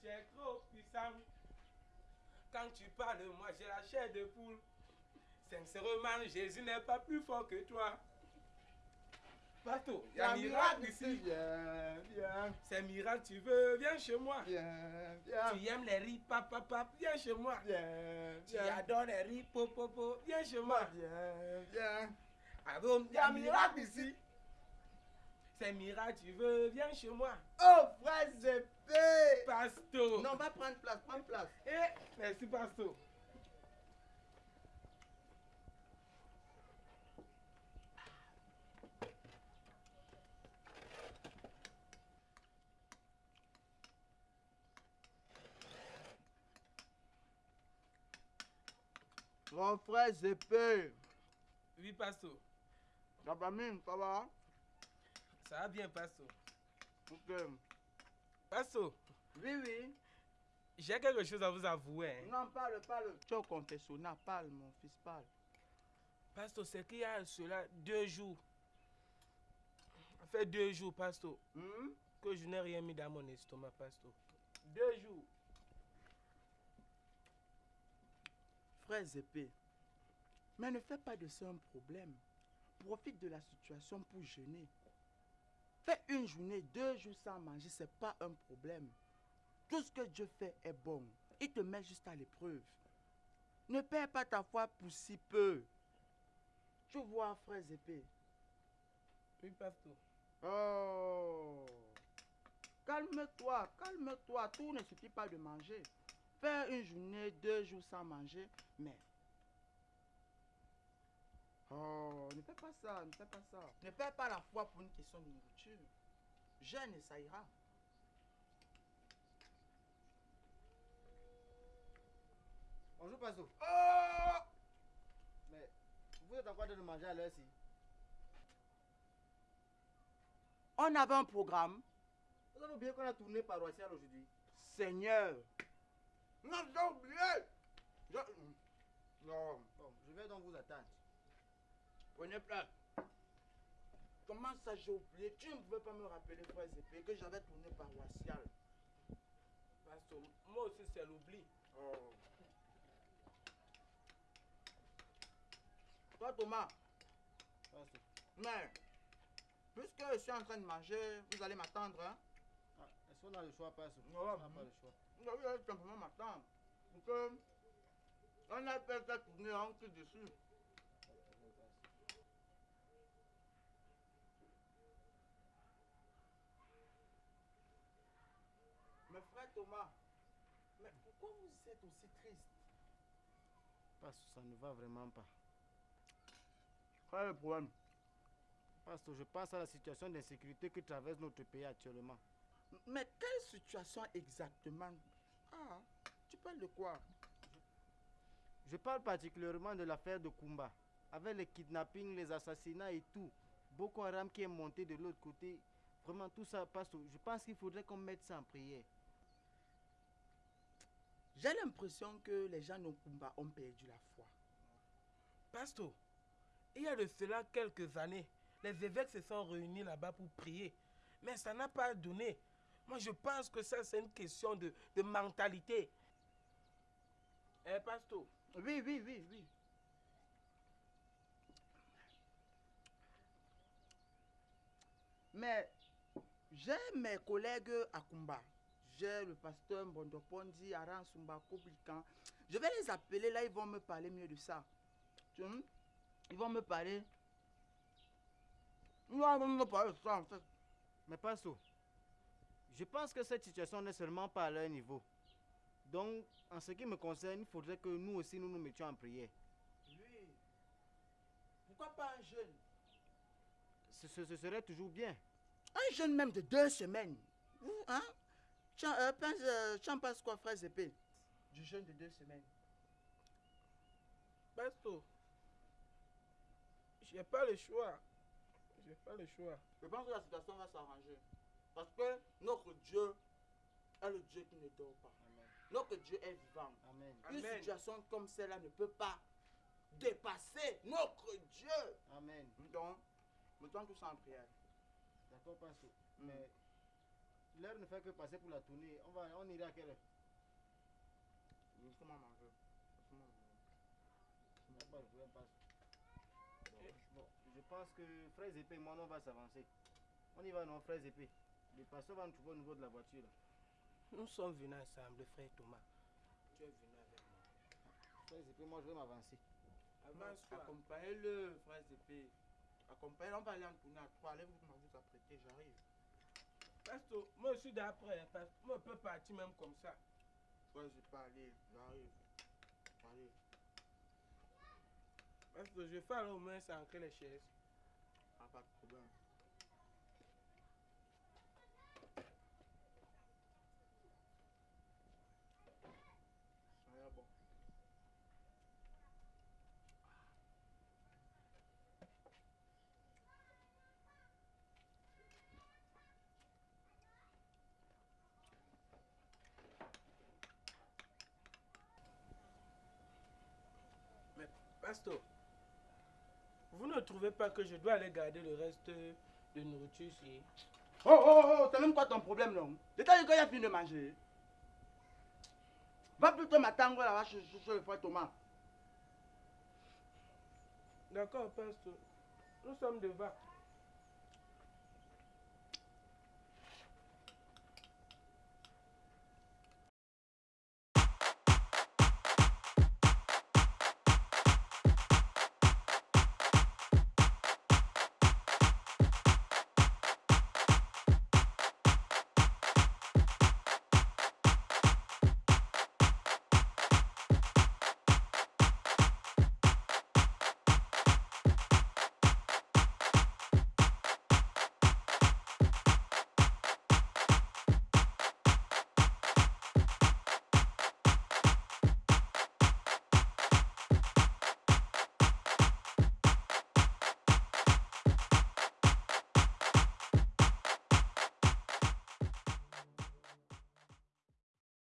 tu es trop puissant. Quand tu parles, moi j'ai la chair de poule. Sincèrement, Jésus n'est pas plus fort que toi. Bateau, il y a un miracle ici. Viens, viens, C'est miracle, tu veux, viens chez moi. Tu aimes les riz, papa, papa, viens chez moi. viens, Tu viens, adores les riz, popo, popo, viens chez moi. il y a un miracle ici. C'est miracle, tu veux, viens chez moi. Oh, frère Zépé Non, va prendre place, prends place. Eh, merci, Pasto. Mon frère Zépé, Oui, Pasto. la famille, ça va? Ça va bien, Pasto. Ok. Pasto, Oui, oui. J'ai quelque chose à vous avouer. hein. Non, parle, parle. Tu es au confessionnal, parle, mon fils, parle. Pasto, c'est qu'il y a cela deux jours. Ça fait deux jours, Pasto, Hmm? que je n'ai rien mis dans mon estomac, Pasto. Deux jours. Frère Zépé, mais ne fais pas de ça un problème. Profite de la situation pour jeûner. Fais une journée, deux jours sans manger, c'est pas un problème. Tout ce que Dieu fait est bon. Il te met juste à l'épreuve. Ne perds pas ta foi pour si peu. Tu vois, frère Zépé. Oui, Pasto. Oh. Calme-toi, calme-toi. Tout ne suffit pas de manger. Faire une journée, deux jours sans manger, mais. Oh, ne fais pas ça, ne fais pas ça. Ne perds pas la foi pour une question de nourriture. Jeûne et ça ira. Oh Mais vous êtes en train de manger à l'heure-ci? On avait un programme. Vous avez oublié qu'on a tourné paroissial aujourd'hui. Seigneur. Non, j'ai oublié. Je- Non, Bon, je vais donc vous attendre. prenez place. Comment ça j'ai oublié? Tu ne pouvais pas me rappeler, frère Zépé, que j'avais tourné paroissial. Pasto, moi aussi, c'est l'oubli. Oh. Toi, Thomas, mais puisque je suis en train de manger, vous allez m'attendre, hein Ah, Est-ce qu'on a le choix, Pasto Ouais, On n'a pas le choix. Vous allez simplement m'attendre. Parce que on a fait ça tourner en tout dessus. Mais frère Thomas, mais pourquoi vous êtes aussi triste? Pasto, ça ne va vraiment pas. Quel est le problème Pasto, je pense à la situation d'insécurité que traverse notre pays actuellement. Mais quelle situation exactement? Ah, tu parles de quoi? Je parle particulièrement de l'affaire de Kumba. Avec les kidnappings, les assassinats et tout. Boko Haram qui est monté de l'autre côté. Vraiment, tout ça, Pasto, je pense qu'il faudrait qu'on mette ça en prière. J'ai l'impression que les gens d'Okumba ont perdu la foi. Pasto, il y a de cela quelques années, les évêques se sont réunis là-bas pour prier. Mais ça n'a pas donné. Moi, je pense que ça, c'est une question de, mentalité. Eh, Pasto, Oui, oui, oui, oui. Mais j'ai mes collègues à Kumba. J'ai le pasteur Mbondopondi, Aran Sumba, Koblikan. Je vais les appeler, là, ils vont me parler mieux de ça. Tu vois? Ils vont me parler. Ils vont me parler de ça, en fait. Mais Pasto, je pense que cette situation n'est seulement pas à leur niveau. Donc, en ce qui me concerne, il faudrait que nous aussi nous nous mettions en prière. Oui. Pourquoi pas un jeune? Ce, ce- ce serait toujours bien. Un jeune même de deux semaines. Vous, hein? Tu en, euh, penses, euh, tu en penses quoi, frère Zépé? Du jeune de deux semaines. Pasto, j'ai pas le choix. J'ai pas le choix. Je pense que la situation va s'arranger. Parce que notre Dieu est le Dieu qui ne dort pas. Amen. Notre Dieu est vivant. Amen. Une Amen. situation comme celle-là ne peut pas dépasser notre Dieu. Amen. Donc, mettons tout ça en prière. D'accord, Pasto. Mm. Mais L'heure ne fait que passer pour la tournée. On, va, on ira à quelle heure? A pas de problème, passe. Bon, je pense que Frères Épée et moi, on va s'avancer. On y va, non, Frères Épée. Le pasteur va nous trouver au niveau de la voiture. Là. Nous sommes venus ensemble, frère Thomas. Tu es venu avec moi. Frères Épée, moi, je vais m'avancer. Avance-toi. Accompagnez-le, frère Zépé. Accompagnez-le, on va aller en tournée à trois. Allez-vous vous apprêter, j'arrive. Pasteur, moi je suis d'après. hein. Moi je peux partir même comme ça. Ouais, je peux aller, j'arrive. Allez. Pasteur, je fais alors au moins s'ancrer les chaises. Ah, pas de problème. Ça bon. Mais, pasteur, vous ne trouvez pas que je dois aller garder le reste de nourriture ici? Oh, oh, oh, c'est même quoi ton problème, non L'état du gars, il a fini de manger. Va plutôt m'attendre là-bas chez- chez le frère Thomas. D'accord, pasteur. Nous sommes devant.